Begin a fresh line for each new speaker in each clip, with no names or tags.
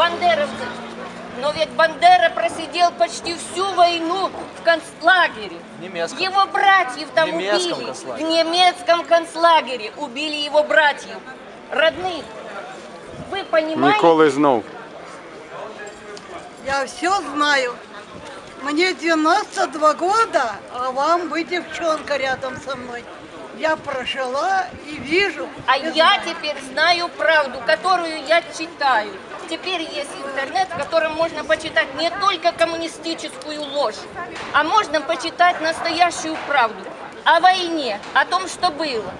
бандеровцы. Но ведь Бандера просидел почти всю войну в концлагере.
В немецком.
Его братьев там
В немецком
убили.
концлагере.
В немецком концлагере убили его братьев, родных. Вы понимаете?
Ніколи знов.
Я все знаю. Мне 92 года, а вам вы девчонка рядом со мной. Я прожила и вижу.
А
и
я
знаю.
теперь знаю правду, которую я читаю. Теперь есть интернет, в котором можно почитать не только коммунистическую ложь, а можно почитать настоящую правду о войне, о том, что было.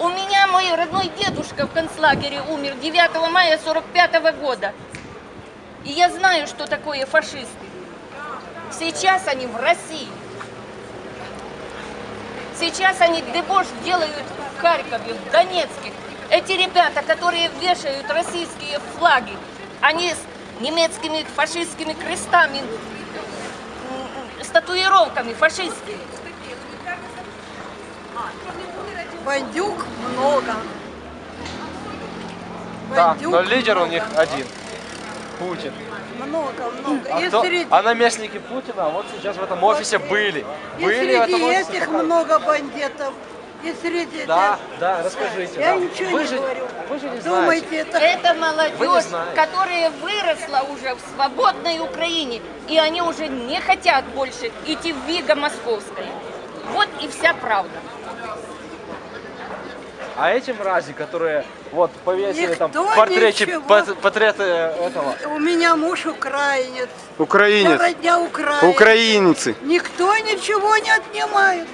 У меня мой родной дедушка в концлагере умер 9 мая 45 года. И я знаю, что такое фашисты. Сейчас они в России. Сейчас они дебош делают в Харькове, в Донецке. Эти ребята, которые вешают российские флаги, они с немецкими фашистскими крестами, с татуировками фашистскими.
Бандюк много.
Да,
Бандюк
но лидер у
много.
них один. Путин.
Много, много.
А,
и
кто-
среди,
а наместники Путина вот сейчас в этом офисе были.
и
Были
среди этих много бандитов И среди
Да,
этих-
да, расскажите.
Я
да.
ничего
вы
не
же,
говорю.
Вы же не
Думаете,
знаете.
это...
Это
Вы не
молодежь,
знаете.
которая выросла уже в свободной Украине, и они уже не хотят больше идти в Виго Московское. Вот и вся правда.
А эти мрази, которые вот повесили там
Никто
портреты,
ничего.
пот- портреты этого.
У меня муж украинец. Вся
Українець.
родня украинец.
Українці.
Никто ничего не отнимает.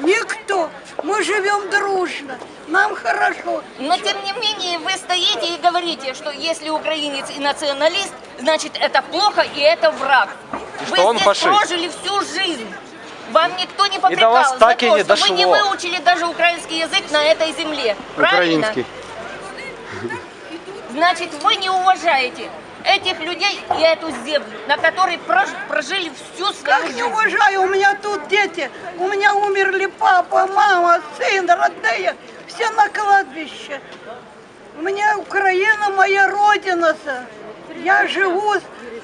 Никто. Мы живем дружно. Нам хорошо.
Но тем не менее вы стоите и говорите, что если украинец и националист, значит это плохо и это враг.
И
вы
что он
здесь
фашист.
прожили всю жизнь. Вам никто не попрекал
до вас
за
так и
то,
не
что вы не
дошло.
выучили даже украинский язык на этой земле. Правильно?
Український.
Значит, вы не уважаете этих людей и эту землю, на которой прож- прожили всю свою
Как не
жизнь.
уважаю, у меня тут дети. У меня умерли папа, мама, сын, родные. Все на кладбище. У меня Украина моя родина. са. Я живу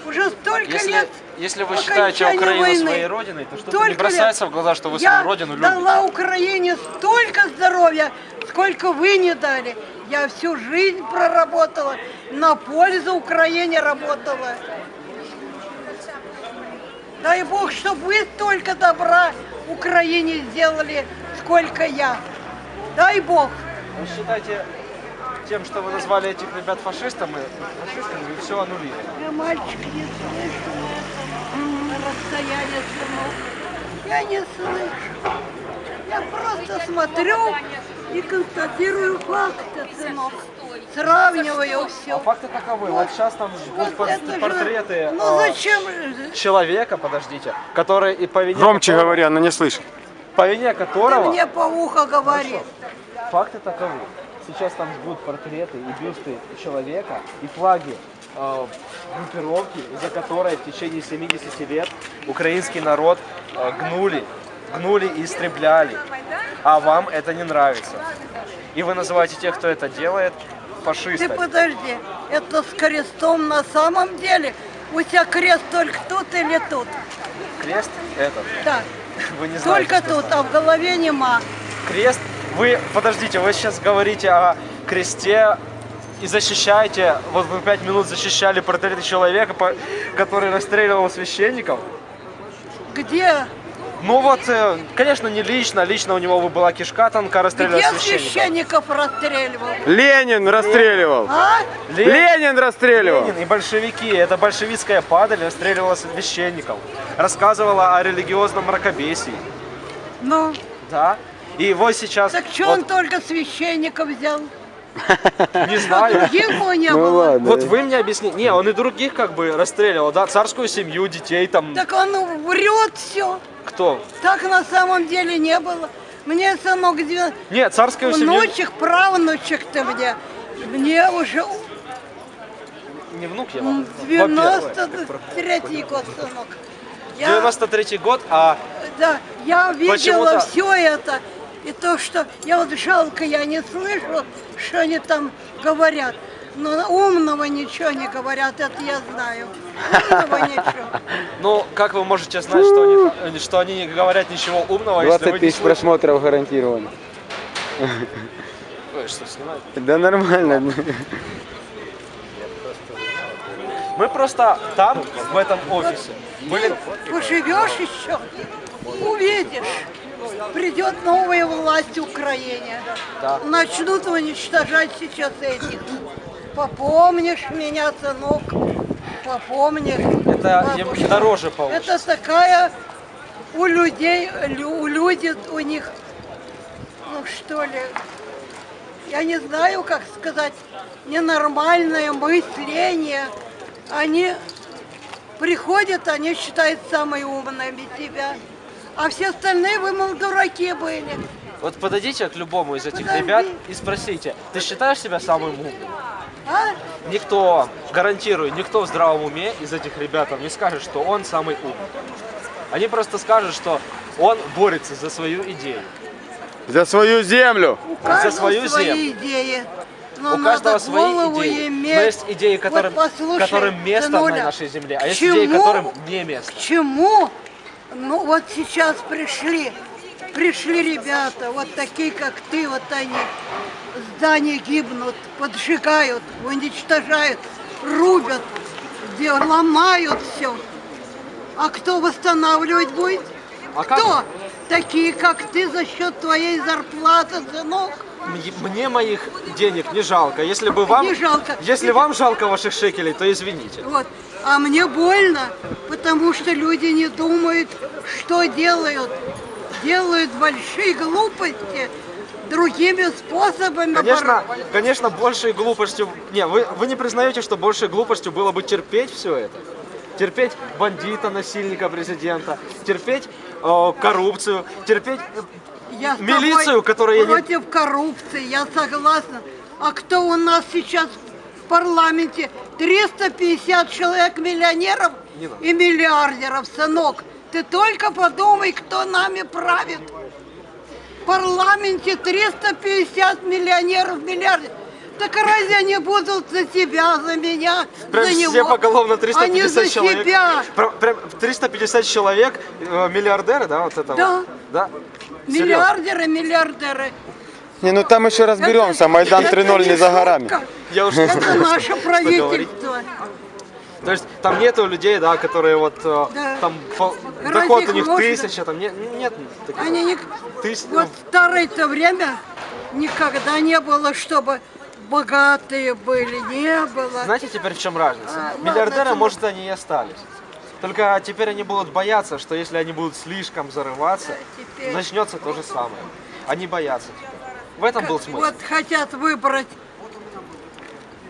уже столько
Если,
лет.
если вы считаете Украину
войны.
своей родиной, то что-то не бросается
лет.
в глаза, что вы
Я
свою родину любите.
дала Украине столько здоровья, сколько вы не дали. Я всю жизнь проработала, на пользу Украине работала. Дай Бог, чтобы вы столько добра Украине сделали, сколько я. Дай Бог.
Вы считаете тем, что вы назвали этих ребят фашистами, фашистами, вы все аннулировали.
Я мальчик не слышу. На расстоянии сынок. Я не слышу. Я просто смотрю и констатирую факты, сынок. Сравниваю все.
А факты таковы. Вот сейчас там будут
Это же-
портреты
Ну
а,
зачем?
человека, подождите, который и по вине
Громче
которого-
говори, она не слышит.
по вине
Ты
которого
мне по уху говори.
факты таковы. Сейчас там будут портреты и бюсты человека и флаги э, группировки, из-за которой в течение 70 лет украинский народ э, гнули, гнули и истребляли. А вам это не нравится. И вы называете тех, кто это делает,
Ты
фашистами.
подожди, это с крестом на самом деле? У тебя крест только тут или тут?
Крест этот.
Да,
Вы не знаете,
только тут, а в голове нема.
Крест. Вы, подождите, вы сейчас говорите о кресте и защищаете, вот вы пять минут защищали портреты человека, который расстреливал священников.
Где?
Ну вот, э, конечно, не лично, лично у него была кишка тонка, расстреливал
Где
священников.
священников расстреливал?
Ленин расстреливал.
А?
Ленин,
Ленин расстреливал.
Ленин и большевики, это большевистская падаль расстреливала священников. Рассказывала о религиозном мракобесии.
Ну,
Да? И вот сейчас,
так что
вот,
он только священников взял?
не знаю,
Других его не
Ну
было.
ладно.
Вот вы мне объясните. Не, он и других как бы расстреливал, да, царскую семью, детей там.
Так он врет все.
Кто?
Так на самом деле не было. Мне сынок две-
Нет, царскую семью.
внучек, правнучек ты мне. Мне уже
Не внук я вам. во-первых.
93 год, сынок. Я,
93 год, а
да, я видела все это. И то, что я вот жалко, я не слышу, что они там говорят. Но умного ничего не говорят, это я знаю. Умного ничего.
Ну, как вы можете знать, что они, что они не говорят ничего умного, если
20
вы не
тысяч просмотров гарантированно.
Ой, что, снимать?
Да нормально.
Мы просто там, в этом офисе, были...
Поживешь еще, увидишь. Придет новая власть в Украине.
Да.
Начнут уничтожать сейчас этих. Попомнишь меня, сынок? Попомнишь.
Это им
бабушка.
дороже получится.
Это такая у людей, лю- у люди, у них, ну что ли, я не знаю, как сказать, ненормальное мышление. Они приходят, они считают самыми умными себя. А все остальные вы, мол, дураки были.
Вот подойдите к любому из этих
Подожди.
ребят и спросите, ты считаешь себя самым умным?
А?
Никто, гарантирую, никто в здравом уме из этих ребят вам не скажет, что он самый умный. Они просто скажут, что он борется за свою идею.
За свою землю.
У каждого
свою
свои
землю.
идеи. Но
У каждого свои идеи.
иметь.
Но есть идеи, которым,
вот послушай,
которым место на нашей земле, а есть идеи,
чему-
которым не место.
К чему? Ну вот сейчас пришли, пришли ребята, вот такие, как ты, вот они, здания гибнут, поджигают, уничтожают, рубят, где ломают все. А кто восстанавливать будет?
А как-
кто? Такие, как ты, за счет твоей зарплаты, сынок.
Мне- моих денег не жалко. Если бы вам,
Не жалко.
если вам жалко ваших шекелей, то извините.
Вот. А мне больно, потому что люди не думают, что делают. Делают большие глупости другими способами.
Конечно, конечно, большей глупостью... Не, вы, вы не признаете, что большей глупостью было бы терпеть все это? Терпеть бандита, насильника президента, терпеть э, коррупцию, терпеть...
Я
милицию, которая не-
против коррупции, я согласна. А кто у нас сейчас в парламенте? 350 человек миллионеров и миллиардеров, сынок. Ты только подумай, кто нами правит. В парламенте 350 миллионеров, миллиардеров. Так разве они будут за тебя, за меня,
Прям
за него?
все поголовно
Они
350
за
человек.
себя.
Про- Прям 350 человек, э, миллиардеры, да, вот это
Да.
вот? Да.
Миллиардеры, миллиардеры.
Не, ну там еще разберемся. Майдан
Это
3.0 не за горами.
Я уж
Это наше правительство.
То есть там нету людей, да, которые вот э,
Да.
там
Разве
доход у них
можно?
тысяча, там нет, нет таких.
Они не...
Тыс-
Вот в старое-то время никогда не было, чтобы богатые были, не было.
Знаете теперь в чем разница?
А, ладно,
Миллиардеры,
это-
может, они и остались. Только теперь они будут бояться, что если они будут слишком зарываться,
Да, теперь-
начнется то же самое. Они боятся теперь. В этом был смысл.
Вот хотят выбрать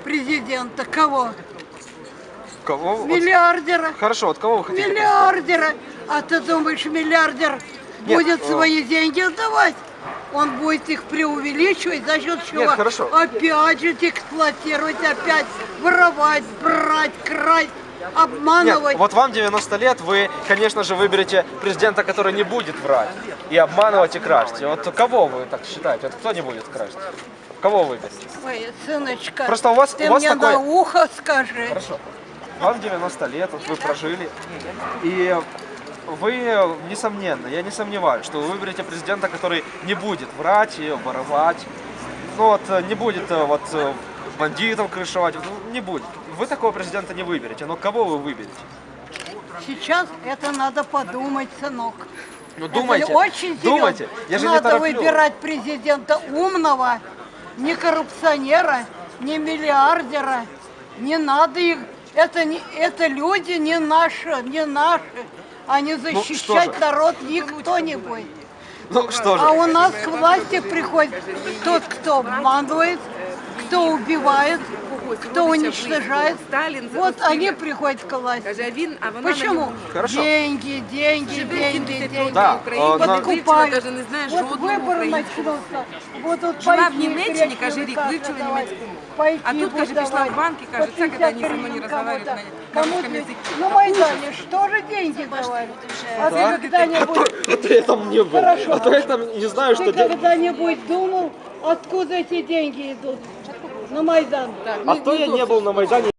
президента. Кого?
Кого? вот-
Миллиардера.
Хорошо, от кого вы хотите?
Миллиардера. А ты думаешь, миллиардер
Нет,
будет
э,
свои деньги отдавать? Он будет их преувеличивать, за счет чего?
Нет, хорошо.
Опять же эксплуатировать, опять воровать, брать, красть,
Нет,
обманывать.
вот вам 90 лет, вы, конечно же, выберете президента, который не будет врать и обманывать и красть. И Вот кого вы так считаете? Вот кто не будет красть? Кого выберете?
Ой, сыночка,
Просто у вас-
ты
у вас
мне
такой-
на ухо скажи.
Хорошо. Вам 90 лет, вот вы прожили, и вы, несомненно, я не сомневаюсь, что вы выберете президента, который не будет врать и воровать, ну вот, не будет э, вот э, бандитов крышевать, ну, не будет. Вы такого президента не выберете, но кого вы выберете?
Сейчас это надо подумать, сынок.
Ну
Это
думайте,
очень
думайте, я же не
Надо
тороплю.
выбирать президента умного, не коррупционера, не миллиардера. Не надо их. Это, не, это люди не наши, не наши. А не
Ну,
защищать
же?
народ никто не будет.
Ну что же,
А у нас к власти приходит тот, кто обманывает, кто убивает, кто уничтожает.
Сталин
Вот
запустили.
они приходят к власти.
Каже, а він, а вона на
Почему?
ньому
Хорошо.
Деньги, деньги,
живе
деньги,
70
деньги.
Да,
років в Україні,
а, на-
не вивчила,
Покупают.
каже, не знає
Вот
жодного
выбор
українця.
начался. Вот тут
Жила в
пайки
Німеччині,
гречневые
каже, рік,
как
вивчила
давать,
німецьку мову.
пайки
А тут, каже,
будут
пішла в
давать.
банк і каже,
По
це коли вони
50
зі мною не
гривен
розмовляють
кому-то.
на- на
Кому
русском
ты-
языке.
На Майдане что же деньги давали? А ты когда-нибудь...
а то я там не был,
Хорошо.
а то я там не знаю,
Ты
что делать.
когда-нибудь думал, откуда эти деньги идут? На Майдан.
А кто я не был на Майдане?